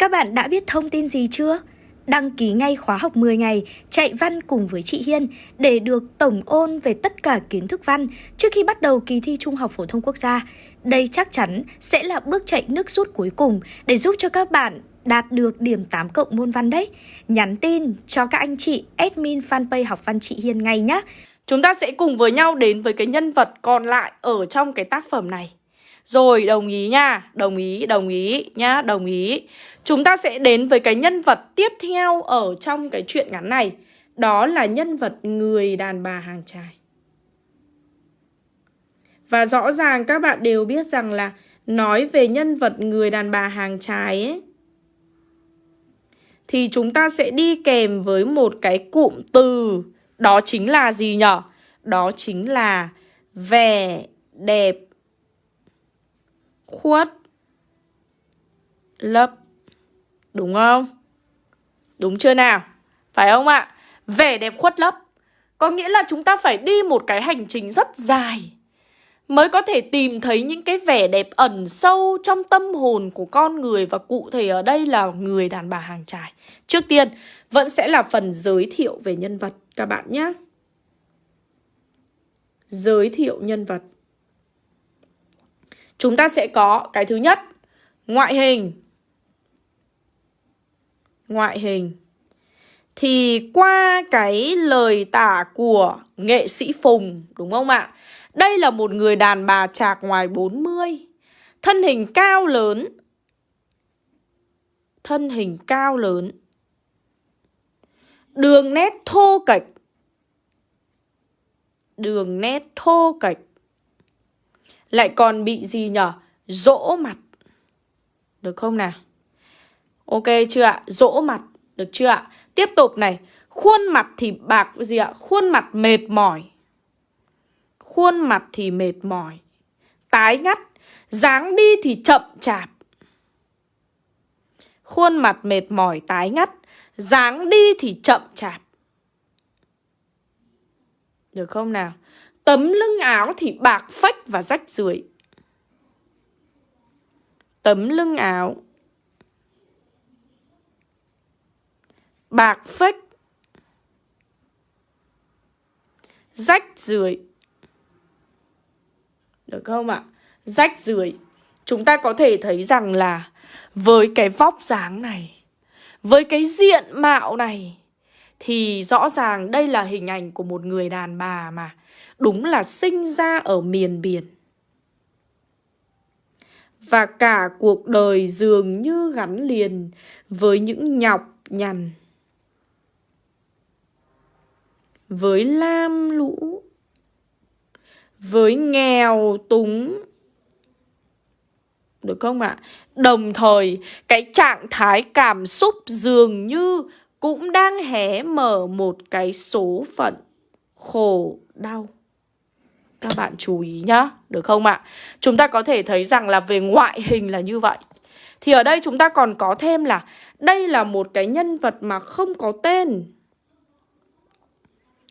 Các bạn đã biết thông tin gì chưa? Đăng ký ngay khóa học 10 ngày, chạy văn cùng với chị Hiên để được tổng ôn về tất cả kiến thức văn trước khi bắt đầu kỳ thi Trung học phổ thông quốc gia. Đây chắc chắn sẽ là bước chạy nước rút cuối cùng để giúp cho các bạn đạt được điểm 8 cộng môn văn đấy. Nhắn tin cho các anh chị, admin fanpage học văn chị Hiên ngay nhé. Chúng ta sẽ cùng với nhau đến với cái nhân vật còn lại ở trong cái tác phẩm này. Rồi, đồng ý nha, đồng ý, đồng ý nhá, đồng ý. Chúng ta sẽ đến với cái nhân vật tiếp theo ở trong cái chuyện ngắn này. Đó là nhân vật người đàn bà hàng trai. Và rõ ràng các bạn đều biết rằng là nói về nhân vật người đàn bà hàng trái ấy thì chúng ta sẽ đi kèm với một cái cụm từ đó chính là gì nhở? Đó chính là vẻ đẹp khuất lấp Đúng không? Đúng chưa nào? Phải không ạ? Vẻ đẹp khuất lấp Có nghĩa là chúng ta phải đi một cái hành trình rất dài Mới có thể tìm thấy những cái vẻ đẹp ẩn sâu trong tâm hồn của con người Và cụ thể ở đây là người đàn bà hàng trải Trước tiên, vẫn sẽ là phần giới thiệu về nhân vật các bạn nhé Giới thiệu nhân vật Chúng ta sẽ có cái thứ nhất, Ngoại hình. Ngoại hình. Thì qua cái lời tả của nghệ sĩ Phùng, Đúng không ạ? Đây là một người đàn bà trạc ngoài 40 Thân hình cao lớn. Thân hình cao lớn. Đường nét thô kệch. Đường nét thô kệch lại còn bị gì nhở? Rỗ mặt. Được không nào? Ok chưa ạ? Rỗ mặt. Được chưa ạ? Tiếp tục này. Khuôn mặt thì bạc gì ạ? Khuôn mặt mệt mỏi. Khuôn mặt thì mệt mỏi. Tái ngắt. dáng đi thì chậm chạp. Khuôn mặt mệt mỏi, tái ngắt. dáng đi thì chậm chạp. Được không nào? Tấm lưng áo thì bạc phách và rách rưởi. Tấm lưng áo bạc phách rách rưởi. Được không ạ? Rách rưởi. Chúng ta có thể thấy rằng là với cái vóc dáng này, với cái diện mạo này thì rõ ràng đây là hình ảnh của một người đàn bà mà đúng là sinh ra ở miền biển. Và cả cuộc đời dường như gắn liền với những nhọc nhằn. Với lam lũ. Với nghèo túng. Được không ạ? À? Đồng thời, cái trạng thái cảm xúc dường như cũng đang hé mở một cái số phận khổ đau. Các bạn chú ý nhá, được không ạ? Chúng ta có thể thấy rằng là về ngoại hình là như vậy. Thì ở đây chúng ta còn có thêm là đây là một cái nhân vật mà không có tên.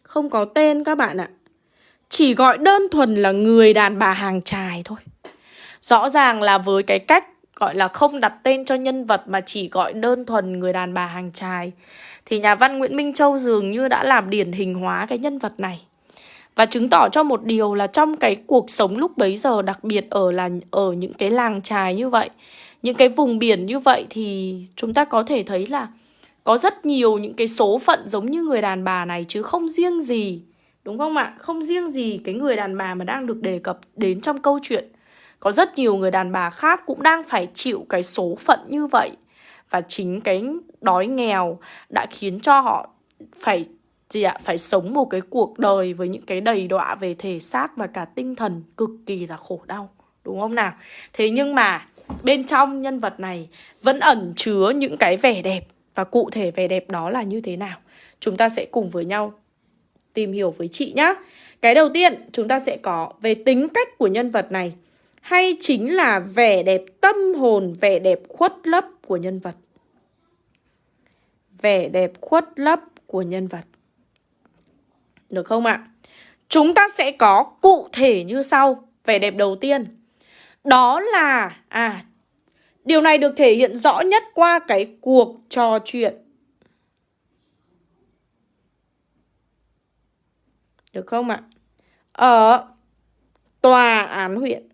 Không có tên các bạn ạ. Chỉ gọi đơn thuần là người đàn bà hàng trài thôi. Rõ ràng là với cái cách gọi là không đặt tên cho nhân vật mà chỉ gọi đơn thuần người đàn bà hàng trài thì nhà văn Nguyễn Minh Châu dường như đã làm điển hình hóa cái nhân vật này. Và chứng tỏ cho một điều là trong cái cuộc sống lúc bấy giờ đặc biệt ở là ở những cái làng trài như vậy, những cái vùng biển như vậy thì chúng ta có thể thấy là có rất nhiều những cái số phận giống như người đàn bà này chứ không riêng gì. Đúng không ạ? Không riêng gì cái người đàn bà mà đang được đề cập đến trong câu chuyện. Có rất nhiều người đàn bà khác cũng đang phải chịu cái số phận như vậy. Và chính cái đói nghèo đã khiến cho họ phải, gì ạ, phải sống một cái cuộc đời với những cái đầy đọa về thể xác và cả tinh thần cực kỳ là khổ đau, đúng không nào? Thế nhưng mà bên trong nhân vật này vẫn ẩn chứa những cái vẻ đẹp và cụ thể vẻ đẹp đó là như thế nào? Chúng ta sẽ cùng với nhau tìm hiểu với chị nhá. Cái đầu tiên chúng ta sẽ có về tính cách của nhân vật này hay chính là vẻ đẹp tâm hồn, vẻ đẹp khuất lấp của nhân vật vẻ đẹp khuất lấp của nhân vật được không ạ? Chúng ta sẽ có cụ thể như sau Vẻ đẹp đầu tiên Đó là à Điều này được thể hiện rõ nhất qua cái cuộc trò chuyện. Được không ạ? Ở tòa án huyện.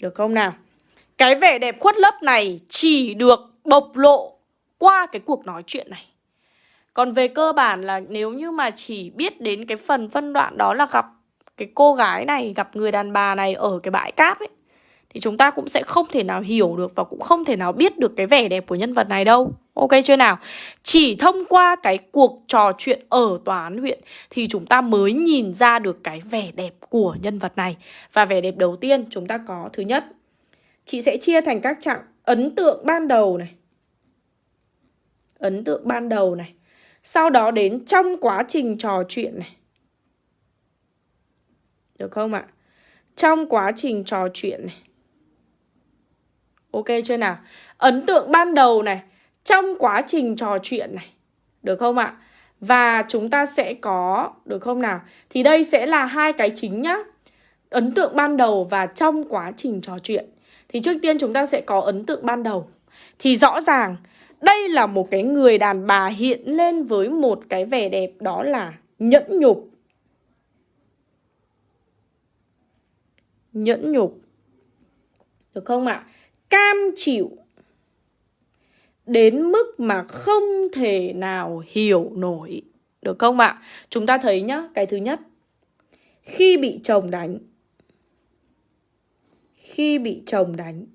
Được không nào? Cái vẻ đẹp khuất lấp này chỉ được bộc lộ qua cái cuộc nói chuyện này. Còn về cơ bản là nếu như mà chỉ biết đến cái phần phân đoạn đó là gặp cái cô gái này, gặp người đàn bà này ở cái bãi cát ấy thì chúng ta cũng sẽ không thể nào hiểu được và cũng không thể nào biết được cái vẻ đẹp của nhân vật này đâu. Ok chưa nào? Chỉ thông qua cái cuộc trò chuyện ở tòa án huyện thì chúng ta mới nhìn ra được cái vẻ đẹp của nhân vật này. Và vẻ đẹp đầu tiên chúng ta có thứ nhất. Chị sẽ chia thành các trạng ấn tượng ban đầu này. Ấn tượng ban đầu này. Sau đó đến trong quá trình trò chuyện này. Được không ạ? Trong quá trình trò chuyện này. Ok chưa nào? Ấn tượng ban đầu này, trong quá trình trò chuyện này. Được không ạ? Và chúng ta sẽ có, được không nào? Thì đây sẽ là hai cái chính nhá. Ấn tượng ban đầu và trong quá trình trò chuyện. Thì trước tiên chúng ta sẽ có ấn tượng ban đầu. Thì rõ ràng đây là một cái người đàn bà hiện lên với một cái vẻ đẹp đó là nhẫn nhục. Nhẫn nhục. Được không ạ? Cam chịu. Đến mức mà không thể nào hiểu nổi. Được không ạ? Chúng ta thấy nhá, cái thứ nhất. Khi bị chồng đánh. Khi bị chồng đánh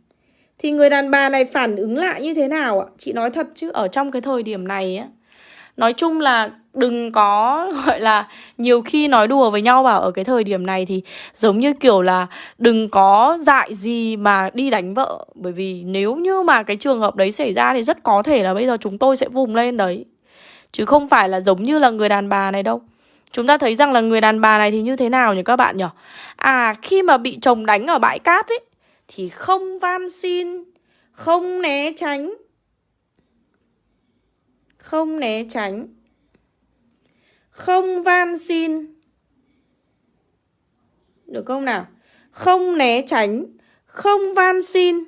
thì người đàn bà này phản ứng lại như thế nào ạ? Chị nói thật chứ ở trong cái thời điểm này á Nói chung là đừng có gọi là nhiều khi nói đùa với nhau bảo ở cái thời điểm này thì giống như kiểu là đừng có dại gì mà đi đánh vợ bởi vì nếu như mà cái trường hợp đấy xảy ra thì rất có thể là bây giờ chúng tôi sẽ vùng lên đấy chứ không phải là giống như là người đàn bà này đâu chúng ta thấy rằng là người đàn bà này thì như thế nào nhỉ các bạn nhỉ à khi mà bị chồng đánh ở bãi cát ấy thì không van xin, không né tránh. Không né tránh. Không van xin. Được không nào? Không né tránh, không van xin.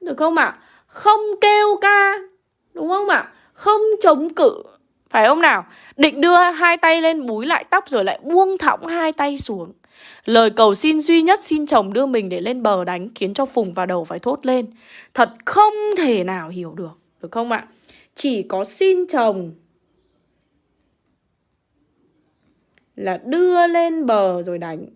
Được không ạ? À? Không kêu ca. Đúng không ạ? À? Không chống cự. Phải không nào? Định đưa hai tay lên búi lại tóc rồi lại buông thõng hai tay xuống. Lời cầu xin duy nhất xin chồng đưa mình để lên bờ đánh khiến cho Phùng và đầu phải thốt lên. Thật không thể nào hiểu được, được không ạ? Chỉ có xin chồng là đưa lên bờ rồi đánh.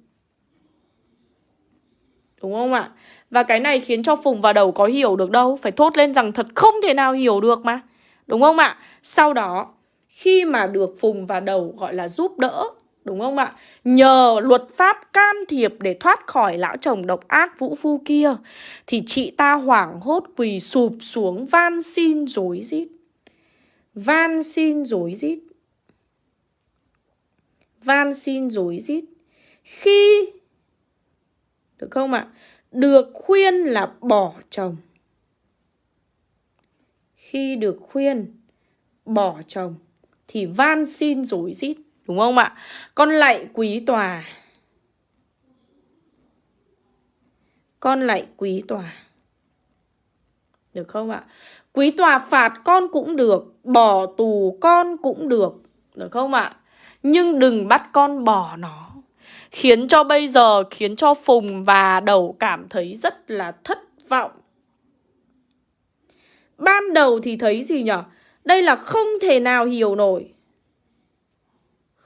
Đúng không ạ? Và cái này khiến cho Phùng và đầu có hiểu được đâu. Phải thốt lên rằng thật không thể nào hiểu được mà. Đúng không ạ? Sau đó, khi mà được Phùng và đầu gọi là giúp đỡ Đúng không ạ? Nhờ luật pháp can thiệp để thoát khỏi lão chồng độc ác vũ phu kia Thì chị ta hoảng hốt quỳ sụp xuống van xin dối rít Van xin dối rít Van xin dối rít Khi Được không ạ? Được khuyên là bỏ chồng Khi được khuyên bỏ chồng Thì van xin dối rít Đúng không ạ? Con lạy quý tòa. Con lạy quý tòa. Được không ạ? Quý tòa phạt con cũng được, bỏ tù con cũng được. Được không ạ? Nhưng đừng bắt con bỏ nó. Khiến cho bây giờ, khiến cho Phùng và Đầu cảm thấy rất là thất vọng. Ban đầu thì thấy gì nhở? Đây là không thể nào hiểu nổi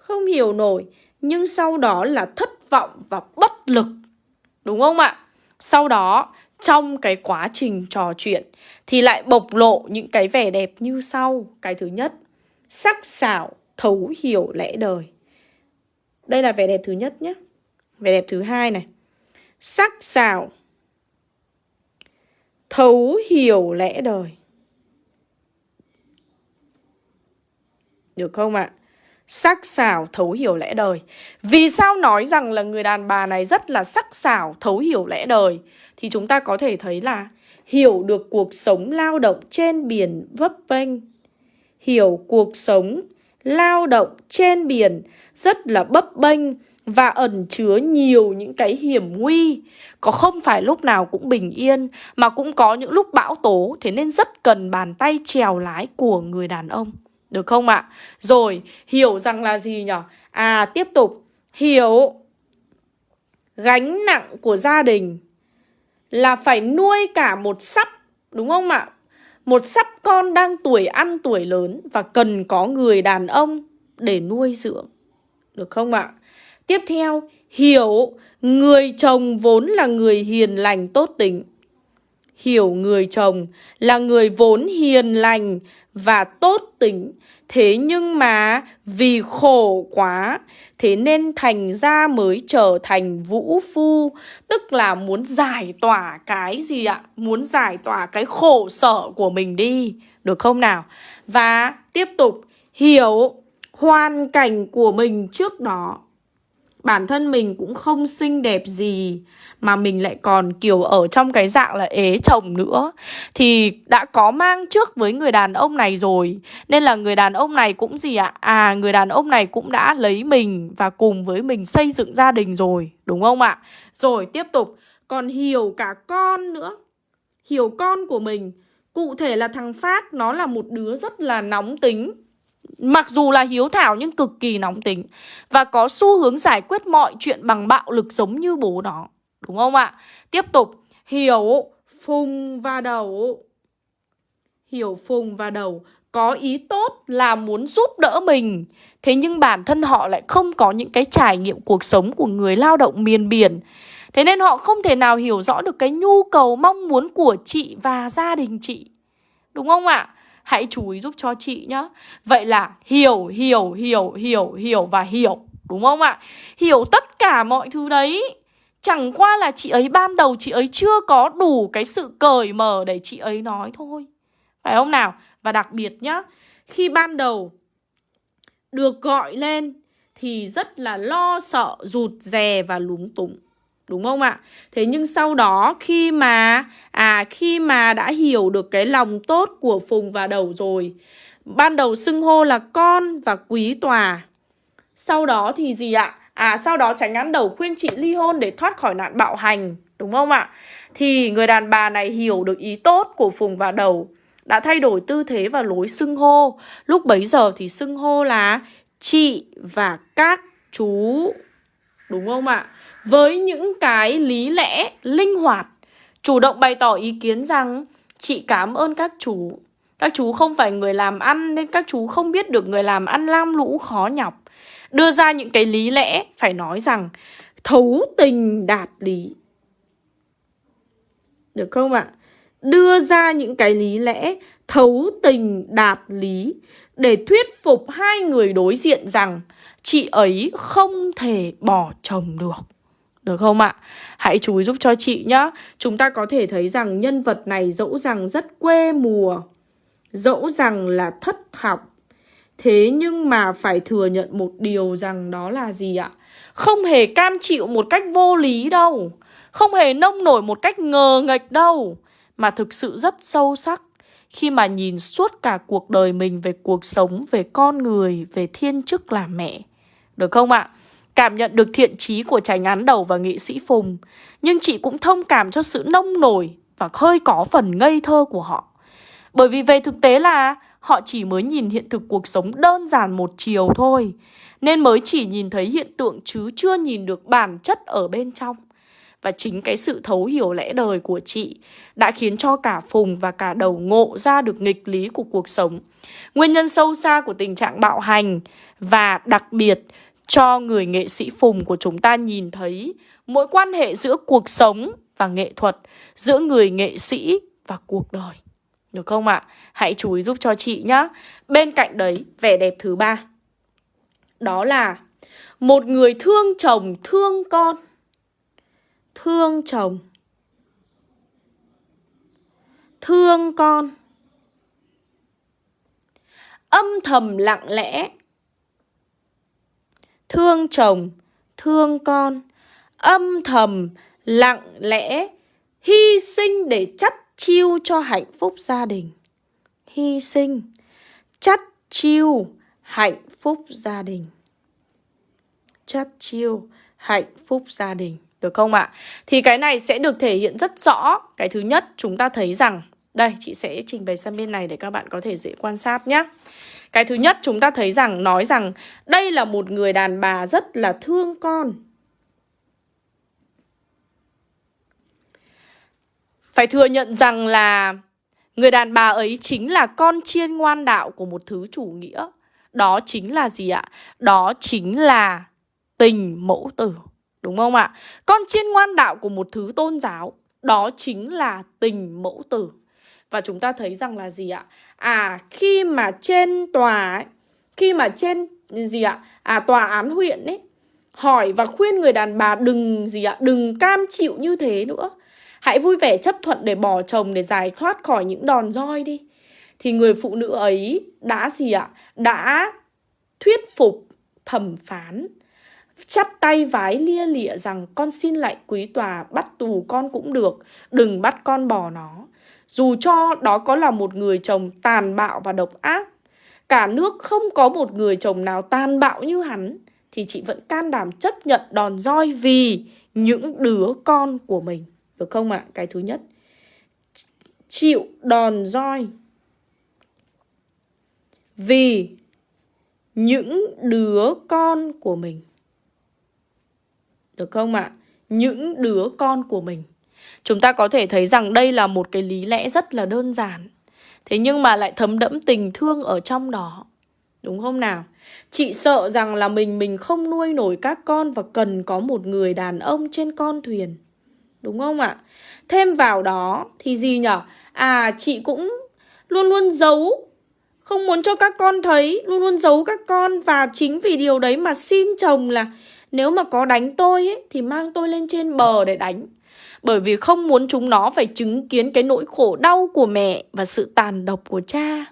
không hiểu nổi nhưng sau đó là thất vọng và bất lực. Đúng không ạ? Sau đó trong cái quá trình trò chuyện thì lại bộc lộ những cái vẻ đẹp như sau. Cái thứ nhất, sắc sảo, thấu hiểu lẽ đời. Đây là vẻ đẹp thứ nhất nhé. Vẻ đẹp thứ hai này. Sắc sảo, thấu hiểu lẽ đời. Được không ạ? sắc sảo thấu hiểu lẽ đời. Vì sao nói rằng là người đàn bà này rất là sắc sảo thấu hiểu lẽ đời thì chúng ta có thể thấy là hiểu được cuộc sống lao động trên biển vấp vênh. Hiểu cuộc sống lao động trên biển rất là bấp bênh và ẩn chứa nhiều những cái hiểm nguy Có không phải lúc nào cũng bình yên Mà cũng có những lúc bão tố Thế nên rất cần bàn tay trèo lái của người đàn ông Được không ạ? Rồi, hiểu rằng là gì nhở? À, tiếp tục Hiểu Gánh nặng của gia đình Là phải nuôi cả một sắp Đúng không ạ? Một sắp con đang tuổi ăn tuổi lớn Và cần có người đàn ông để nuôi dưỡng Được không ạ? Tiếp theo, hiểu người chồng vốn là người hiền lành tốt tính. Hiểu người chồng là người vốn hiền lành và tốt tính. Thế nhưng mà vì khổ quá, Thế nên thành ra mới trở thành vũ phu Tức là muốn giải tỏa cái gì ạ? Muốn giải tỏa cái khổ sở của mình đi Được không nào? Và tiếp tục, hiểu hoàn cảnh của mình trước đó bản thân mình cũng không xinh đẹp gì, mà mình lại còn, kiểu, ở trong cái dạng là ế chồng nữa. Thì đã có mang trước với người đàn ông này rồi, nên là người đàn ông này cũng gì ạ? À người đàn ông này cũng đã lấy mình và cùng với mình xây dựng gia đình rồi, đúng không ạ? Rồi, tiếp tục. Còn hiểu cả con nữa. Hiểu con của mình, cụ thể là thằng phát, nó là một đứa rất là nóng tính. Mặc dù là hiếu thảo nhưng cực kỳ nóng tính Và có xu hướng giải quyết mọi chuyện bằng bạo lực giống như bố nó. Đúng không ạ? Tiếp tục. Hiểu phùng và đầu. Hiểu phùng và đầu Có ý tốt là muốn giúp đỡ mình. Thế nhưng bản thân họ lại không có những cái trải nghiệm cuộc sống của người lao động miền biển. Thế nên họ không thể nào hiểu rõ được cái nhu cầu mong muốn của chị và gia đình chị. Đúng không ạ? Hãy chú ý giúp cho chị nhá Vậy là hiểu, hiểu, hiểu, hiểu, hiểu và hiểu Đúng không ạ? Hiểu tất cả mọi thứ đấy Chẳng qua là chị ấy ban đầu chị ấy chưa có đủ cái sự cởi mở để chị ấy nói thôi Phải không nào? Và đặc biệt nhá Khi ban đầu được gọi lên thì rất là lo sợ, rụt rè và lúng túng. Đúng không ạ? Thế nhưng sau đó khi mà à khi mà đã hiểu được cái lòng tốt của Phùng và Đầu rồi, ban đầu xưng hô là con và quý tòa. Sau đó thì gì ạ? À sau đó tránh án đầu khuyên chị ly hôn để thoát khỏi nạn bạo hành, đúng không ạ? Thì người đàn bà này hiểu được ý tốt của Phùng và Đầu, đã thay đổi tư thế và lối xưng hô. Lúc bấy giờ thì xưng hô là chị và các chú. Đúng không ạ? Với những cái lý lẽ, linh hoạt, chủ động bày tỏ ý kiến rằng chị cảm ơn các chú. Các chú không phải người làm ăn nên các chú không biết được người làm ăn lam lũ khó nhọc. Đưa ra những cái lý lẽ phải nói rằng thấu tình đạt lý. Được không ạ? Đưa ra những cái lý lẽ thấu tình đạt lý để thuyết phục hai người đối diện rằng chị ấy không thể bỏ chồng được được không ạ? Hãy chú ý giúp cho chị nhá Chúng ta có thể thấy rằng nhân vật này dẫu rằng rất quê mùa Dẫu rằng là thất học Thế nhưng mà phải thừa nhận một điều rằng đó là gì ạ? Không hề cam chịu một cách vô lý đâu Không hề nông nổi một cách ngờ nghệch đâu Mà thực sự rất sâu sắc Khi mà nhìn suốt cả cuộc đời mình về cuộc sống, về con người, về thiên chức là mẹ Được không ạ? Cảm nhận được thiện trí của tránh án đầu và nghệ sĩ Phùng. Nhưng chị cũng thông cảm cho sự nông nổi Và hơi có phần ngây thơ của họ. Bởi vì về thực tế là, Họ chỉ mới nhìn hiện thực cuộc sống đơn giản một chiều thôi, Nên mới chỉ nhìn thấy hiện tượng chứ chưa nhìn được bản chất ở bên trong. Và chính cái sự thấu hiểu lẽ đời của chị đã khiến cho cả Phùng và cả đầu ngộ ra được nghịch lý của cuộc sống. Nguyên nhân sâu xa của tình trạng bạo hành và đặc biệt cho người nghệ sĩ Phùng của chúng ta nhìn thấy mối quan hệ giữa cuộc sống và nghệ thuật, giữa người nghệ sĩ và cuộc đời. Được không ạ? Hãy chú ý giúp cho chị nhé. Bên cạnh đấy, vẻ đẹp thứ ba. Đó là một người thương chồng, thương con. Thương chồng. Thương con. Âm thầm lặng lẽ thương chồng, thương con, âm thầm, lặng lẽ, hy sinh để chắt chiêu cho hạnh phúc gia đình. Hy sinh, chắt chiêu, hạnh phúc gia đình. Chắt chiêu, hạnh phúc gia đình. Được không ạ? Thì cái này sẽ được thể hiện rất rõ. Cái thứ nhất chúng ta thấy rằng Đây chị sẽ trình bày sang bên này để các bạn có thể dễ quan sát nhé cái thứ nhất, chúng ta thấy rằng, Nói rằng đây là một người đàn bà rất là thương con Phải thừa nhận rằng là Người đàn bà ấy chính là con chiên ngoan đạo của một thứ chủ nghĩa Đó chính là gì ạ? Đó chính là tình mẫu tử, Đúng không ạ? Con chiên ngoan đạo của một thứ tôn giáo, Đó chính là tình mẫu tử và chúng ta thấy rằng là gì ạ? À khi mà trên tòa ấy, Khi mà trên gì ạ? À tòa án huyện ấy Hỏi và khuyên người đàn bà đừng gì ạ? Đừng cam chịu như thế nữa Hãy vui vẻ chấp thuận để bỏ chồng để giải thoát khỏi những đòn roi đi Thì người phụ nữ ấy đã gì ạ? Đã thuyết phục thẩm phán chắp tay vái lia lịa rằng con xin lại quý tòa bắt tù con cũng được, đừng bắt con bỏ nó. Dù cho đó có là một người chồng tàn bạo và độc ác, cả nước không có một người chồng nào tàn bạo như hắn, thì chị vẫn can đảm chấp nhận đòn roi vì những đứa con của mình. Được không ạ? À? Cái thứ nhất. Chịu đòn roi vì những đứa con của mình. Được không ạ? À? Những đứa con của mình. Chúng ta có thể thấy rằng đây là một cái lý lẽ rất là đơn giản. Thế nhưng mà lại thấm đẫm tình thương ở trong đó. Đúng không nào? Chị sợ rằng là mình mình không nuôi nổi các con và cần có một người đàn ông trên con thuyền. Đúng không ạ? Thêm vào đó thì gì nhở? À chị cũng luôn luôn giấu Không muốn cho các con thấy Luôn luôn giấu các con Và chính vì điều đấy mà xin chồng là nếu mà có đánh tôi ấy, thì mang tôi lên trên bờ để đánh. Bởi vì không muốn chúng nó phải chứng kiến cái nỗi khổ đau của mẹ và sự tàn độc của cha.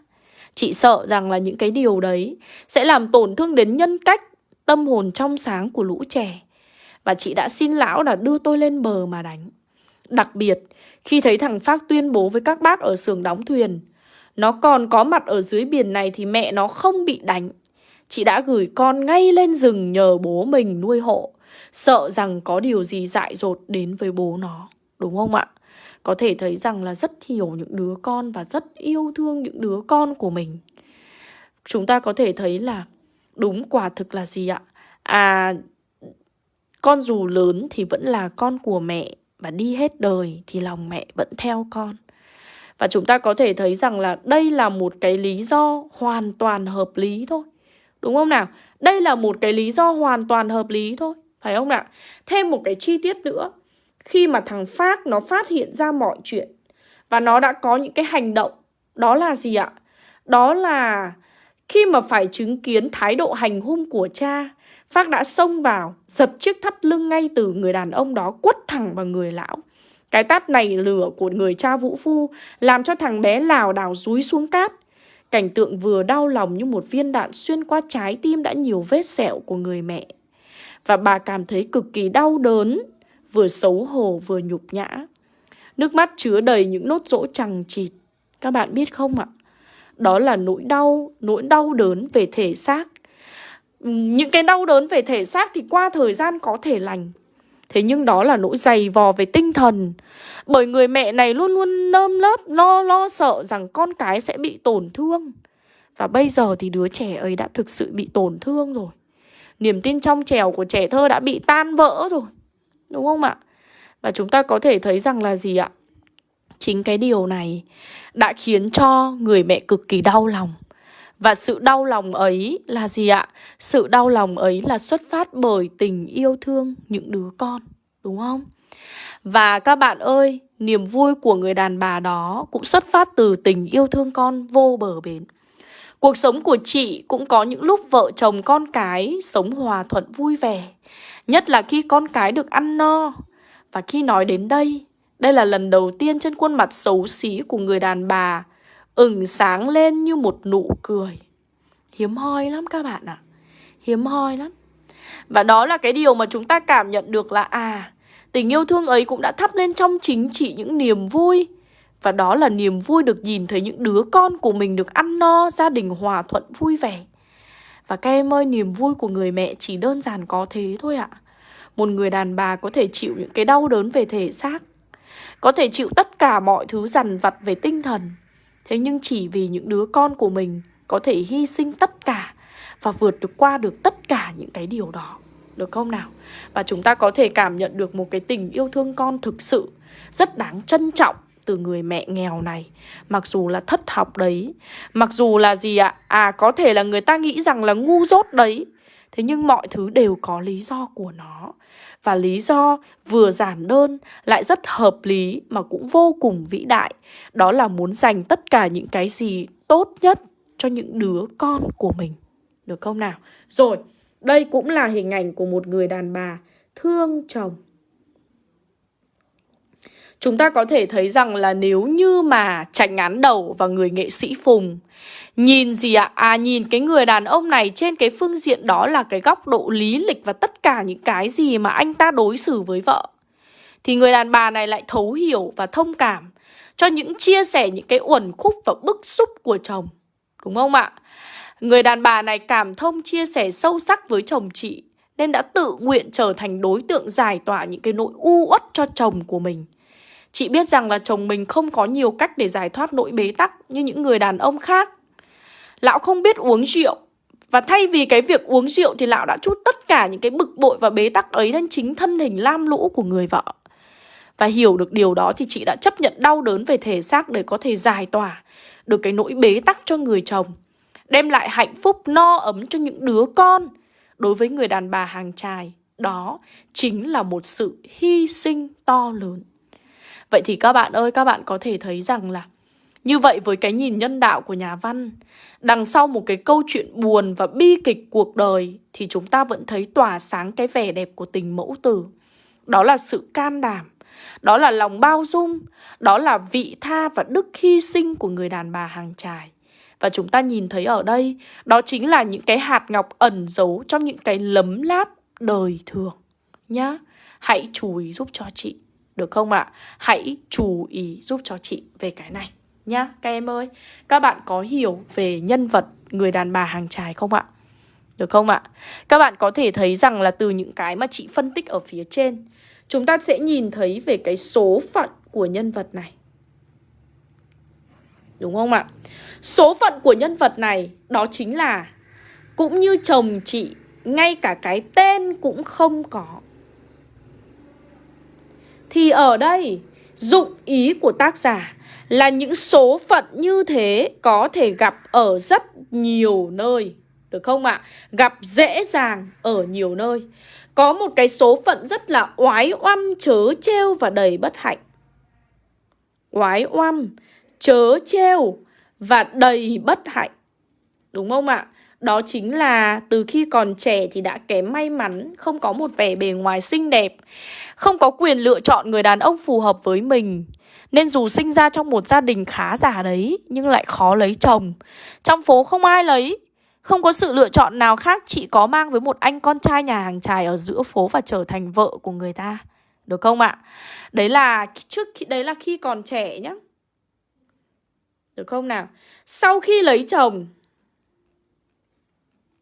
Chị sợ rằng là những cái điều đấy sẽ làm tổn thương đến nhân cách, tâm hồn trong sáng của lũ trẻ. Và chị đã xin lão là đưa tôi lên bờ mà đánh. Đặc biệt, khi thấy thằng Phác tuyên bố với các bác ở xưởng đóng thuyền, nó còn có mặt ở dưới biển này thì mẹ nó không bị đánh Chị đã gửi con ngay lên rừng nhờ bố mình nuôi hộ Sợ rằng có điều gì dại dột đến với bố nó Đúng không ạ? Có thể thấy rằng là rất hiểu những đứa con và rất yêu thương những đứa con của mình Chúng ta có thể thấy là đúng quả thực là gì ạ? À, con dù lớn thì vẫn là con của mẹ Và đi hết đời thì lòng mẹ vẫn theo con Và chúng ta có thể thấy rằng là đây là một cái lý do hoàn toàn hợp lý thôi Đúng không nào? Đây là một cái lý do hoàn toàn hợp lý thôi phải không nào? Thêm một cái chi tiết nữa Khi mà thằng Phát nó phát hiện ra mọi chuyện Và nó đã có những cái hành động, Đó là gì ạ? Đó là khi mà phải chứng kiến thái độ hành hung của cha, Phát đã xông vào, Giật chiếc thắt lưng ngay từ người đàn ông đó, Quất thẳng vào người lão Cái tát này lửa của người cha vũ phu Làm cho thằng bé lào đảo rúi xuống cát Cảnh tượng vừa đau lòng như một viên đạn xuyên qua trái tim đã nhiều vết sẹo của người mẹ. Và bà cảm thấy cực kỳ đau đớn, vừa xấu hổ vừa nhục nhã. Nước mắt chứa đầy những nốt rỗ chằng chịt. Các bạn biết không ạ? Đó là nỗi đau, nỗi đau đớn về thể xác. Những cái đau đớn về thể xác thì qua thời gian có thể lành. Thế nhưng đó là nỗi dày vò về tinh thần Bởi người mẹ này luôn luôn nơm lớp lo lo sợ rằng con cái sẽ bị tổn thương Và bây giờ thì đứa trẻ ấy đã thực sự bị tổn thương rồi Niềm tin trong trèo của trẻ thơ đã bị tan vỡ rồi Đúng không ạ? Và chúng ta có thể thấy rằng là gì ạ? Chính cái điều này đã khiến cho người mẹ cực kỳ đau lòng và sự đau lòng ấy là gì ạ? Sự đau lòng ấy là xuất phát bởi tình yêu thương những đứa con, đúng không? Và các bạn ơi, niềm vui của người đàn bà đó cũng xuất phát từ tình yêu thương con vô bờ bến. Cuộc sống của chị cũng có những lúc vợ chồng con cái sống hòa thuận vui vẻ. Nhất là khi con cái được ăn no. Và khi nói đến đây, đây là lần đầu tiên trên khuôn mặt xấu xí của người đàn bà ửng sáng lên như một nụ cười. Hiếm hoi lắm các bạn ạ. À. Hiếm hoi lắm. Và đó là cái điều mà chúng ta cảm nhận được là à, tình yêu thương ấy cũng đã thắp lên trong chính chị những niềm vui. Và đó là niềm vui được nhìn thấy những đứa con của mình được ăn no, gia đình hòa thuận vui vẻ. Và các em ơi, niềm vui của người mẹ chỉ đơn giản có thế thôi ạ. một người đàn bà có thể chịu những cái đau đớn về thể xác Có thể chịu tất cả mọi thứ dằn vặt về tinh thần Thế nhưng chỉ vì những đứa con của mình Có thể hy sinh tất cả Và vượt được qua được tất cả những cái điều đó Được không nào? Và chúng ta có thể cảm nhận được một cái tình yêu thương con thực sự Rất đáng trân trọng từ người mẹ nghèo này. Mặc dù là thất học đấy Mặc dù là gì ạ? À có thể là người ta nghĩ rằng là ngu dốt đấy. Thế nhưng mọi thứ đều có lý do của nó. Và lý do vừa giản đơn lại rất hợp lý mà cũng vô cùng vĩ đại. Đó là muốn dành tất cả những cái gì tốt nhất cho những đứa con của mình. Được không nào? Rồi, đây cũng là hình ảnh của một người đàn bà thương chồng. Chúng ta có thể thấy rằng là nếu như mà tránh án đầu và người nghệ sĩ Phùng, Nhìn gì ạ? À? à nhìn cái người đàn ông này trên cái phương diện đó là cái góc độ lý lịch và tất cả những cái gì mà anh ta đối xử với vợ, Thì người đàn bà này lại thấu hiểu và thông cảm cho những chia sẻ, những cái uẩn khúc và bức xúc của chồng, Đúng không ạ? Người đàn bà này cảm thông, chia sẻ sâu sắc với chồng chị, Nên đã tự nguyện trở thành đối tượng giải tỏa những cái nỗi u uất cho chồng của mình Chị biết rằng là chồng mình không có nhiều cách để giải thoát nỗi bế tắc như những người đàn ông khác. Lão không biết uống rượu và thay vì cái việc uống rượu thì lão đã chút tất cả những cái bực bội và bế tắc ấy lên chính thân hình lam lũ của người vợ. Và hiểu được điều đó thì chị đã chấp nhận đau đớn về thể xác để có thể giải tỏa được cái nỗi bế tắc cho người chồng. Đem lại hạnh phúc no ấm cho những đứa con đối với người đàn bà hàng trài. Đó chính là một sự hy sinh to lớn. Vậy thì các bạn ơi, các bạn có thể thấy rằng là như vậy với cái nhìn nhân đạo của nhà văn, đằng sau một cái câu chuyện buồn và bi kịch cuộc đời thì chúng ta vẫn thấy tỏa sáng cái vẻ đẹp của tình mẫu tử. Đó là sự can đảm, đó là lòng bao dung, đó là vị tha và đức hy sinh của người đàn bà hàng trài. Và chúng ta nhìn thấy ở đây, đó chính là những cái hạt ngọc ẩn giấu trong những cái lấm láp đời thường. Nhá, hãy chú ý giúp cho chị. Được không ạ? À? Hãy chú ý giúp cho chị về cái này nhá, các em ơi. Các bạn có hiểu về nhân vật người đàn bà hàng trái không ạ? Được không ạ? Các bạn có thể thấy rằng là từ những cái mà chị phân tích ở phía trên, Chúng ta sẽ nhìn thấy về cái số phận của nhân vật này Đúng không ạ? Số phận của nhân vật này, đó chính là Cũng như chồng chị, Ngay cả cái tên cũng không có thì ở đây, dụng ý của tác giả là những số phận như thế có thể gặp ở rất nhiều nơi. Được không ạ? À? Gặp dễ dàng ở nhiều nơi. Có một cái số phận rất là oái oăm, chớ treo và đầy bất hạnh. Oái oăm, chớ treo và đầy bất hạnh. Đúng không ạ? Đó chính là từ khi còn trẻ thì đã kém may mắn, không có một vẻ bề ngoài xinh đẹp, không có quyền lựa chọn người đàn ông phù hợp với mình. Nên dù sinh ra trong một gia đình khá giả đấy, nhưng lại khó lấy chồng. Trong phố không ai lấy, không có sự lựa chọn nào khác chị có mang với một anh con trai nhà hàng trài ở giữa phố và trở thành vợ của người ta. Được không ạ? Đấy là trước khi đấy là khi còn trẻ nhá. Được không nào? Sau khi lấy chồng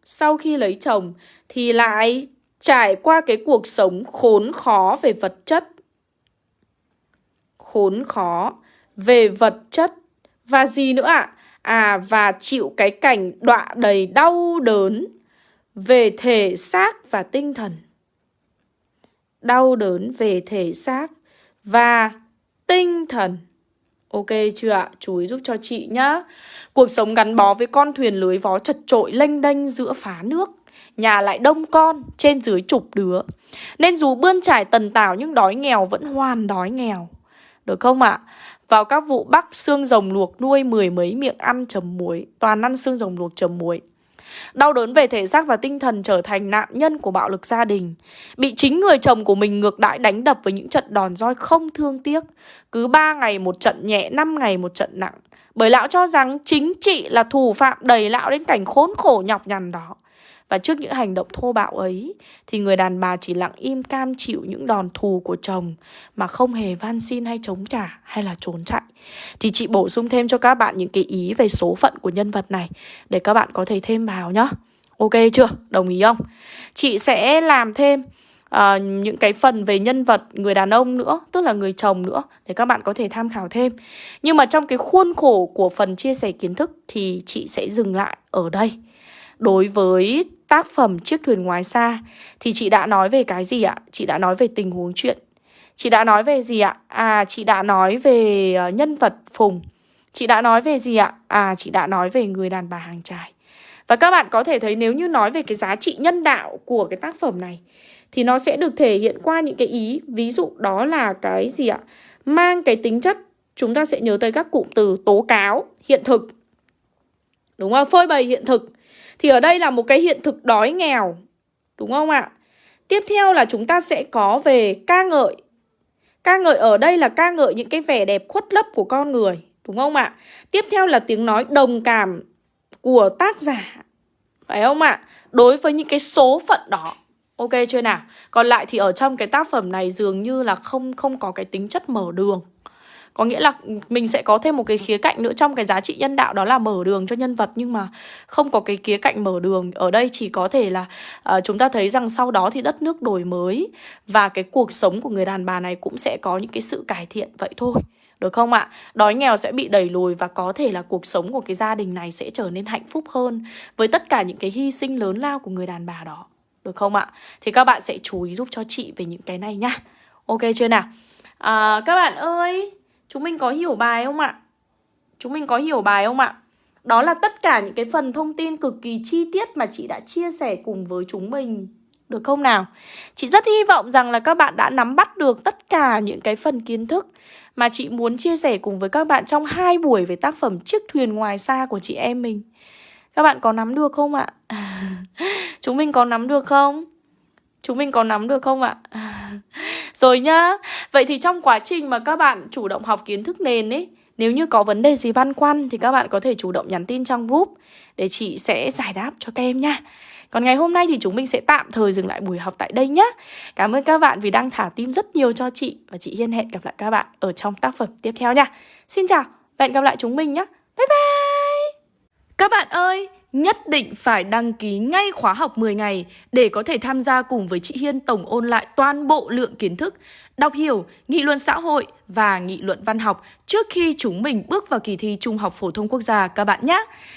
sau khi lấy chồng thì lại trải qua cái cuộc sống khốn khó về vật chất. Khốn khó về vật chất và gì nữa ạ? À? à và chịu cái cảnh đọa đầy đau đớn về thể xác và tinh thần. Đau đớn về thể xác và tinh thần. Ok chưa ạ? Chú ý giúp cho chị nhá. Cuộc sống gắn bó với con thuyền lưới vó chật trội lênh đênh giữa phá nước. Nhà lại đông con, trên dưới chục đứa. Nên dù bươn trải tần tảo nhưng đói nghèo vẫn hoàn đói nghèo. Được không ạ? Vào các vụ bắc xương rồng luộc nuôi mười mấy miệng ăn chấm muối, toàn ăn xương rồng luộc chấm muối. Đau đớn về thể xác và tinh thần trở thành nạn nhân của bạo lực gia đình Bị chính người chồng của mình ngược đãi đánh đập với những trận đòn roi không thương tiếc Cứ 3 ngày một trận nhẹ, 5 ngày một trận nặng Bởi lão cho rằng chính chị là thủ phạm đẩy lão đến cảnh khốn khổ nhọc nhằn đó và trước những hành động thô bạo ấy Thì người đàn bà chỉ lặng im cam chịu những đòn thù của chồng Mà không hề van xin hay chống trả hay là trốn chạy Thì chị bổ sung thêm cho các bạn những cái ý về số phận của nhân vật này Để các bạn có thể thêm vào nhá Ok chưa? Đồng ý không? Chị sẽ làm thêm uh, những cái phần về nhân vật người đàn ông nữa tức là người chồng nữa để các bạn có thể tham khảo thêm nhưng mà trong cái khuôn khổ của phần chia sẻ kiến thức thì chị sẽ dừng lại ở đây đối với tác phẩm chiếc thuyền ngoài xa, thì chị đã nói về cái gì ạ? Chị đã nói về tình huống chuyện. Chị đã nói về gì ạ? À chị đã nói về ờ, nhân vật phùng. Chị đã nói về gì ạ? À chị đã nói về người đàn bà hàng trải và các bạn có thể thấy nếu như nói về cái giá trị nhân đạo của cái tác phẩm này, thì nó sẽ được thể hiện qua những cái ý. Ví dụ đó là cái gì ạ? Mang cái tính chất, chúng ta sẽ nhớ tới các cụm từ tố cáo, hiện thực. Đúng không? Phơi bày hiện thực thì ở đây là một cái hiện thực đói nghèo, đúng không ạ tiếp theo là chúng ta sẽ có về ca ngợi ca ngợi ở đây là ca ngợi những cái vẻ đẹp khuất lấp của con người, đúng không ạ tiếp theo là tiếng nói đồng cảm của tác giả, phải không ạ đối với những cái số phận đó, Ok chưa nào? Còn lại thì ở trong cái tác phẩm này dường như là không không có cái tính chất mở đường. Có nghĩa là mình sẽ có thêm một cái khía cạnh nữa trong cái giá trị nhân đạo đó là mở đường cho nhân vật nhưng mà không có cái khía cạnh mở đường. Ở đây chỉ có thể là uh, chúng ta thấy rằng sau đó thì đất nước đổi mới và cái cuộc sống của người đàn bà này cũng sẽ có những cái sự cải thiện vậy thôi. Được không ạ? Đói nghèo sẽ bị đẩy lùi và có thể là cuộc sống của cái gia đình này sẽ trở nên hạnh phúc hơn với tất cả những cái hy sinh lớn lao của người đàn bà đó. Được không ạ? Thì các bạn sẽ chú ý giúp cho chị về những cái này nhá Ok chưa nào? À, các bạn ơi Chúng mình có hiểu bài không ạ? Chúng mình có hiểu bài không ạ? Đó là tất cả những cái phần thông tin cực kỳ chi tiết mà chị đã chia sẻ cùng với chúng mình Được không nào? Chị rất hy vọng rằng là các bạn đã nắm bắt được tất cả những cái phần kiến thức Mà chị muốn chia sẻ cùng với các bạn trong hai buổi về tác phẩm Chiếc thuyền ngoài xa của chị em mình Các bạn có nắm được không ạ? Chúng mình có nắm được không? Chúng mình có nắm được không ạ? Rồi nhá, Vậy thì trong quá trình mà các bạn chủ động học kiến thức nền ấy, Nếu như có vấn đề gì băn khoăn Thì các bạn có thể chủ động nhắn tin trong group Để chị sẽ giải đáp cho các em nha. Còn ngày hôm nay thì chúng mình sẽ tạm thời dừng lại buổi học tại đây nhé Cảm ơn các bạn vì đang thả tim rất nhiều cho chị Và chị Hiên hẹn gặp lại các bạn ở trong tác phẩm tiếp theo nha. Xin chào và hẹn gặp lại chúng mình nhé Bye bye! Các bạn ơi nhất định phải đăng ký ngay khóa học 10 ngày để có thể tham gia cùng với chị Hiên tổng ôn lại toàn bộ lượng kiến thức, đọc hiểu, nghị luận xã hội và nghị luận văn học trước khi chúng mình bước vào kỳ thi Trung học phổ thông quốc gia các bạn nhé.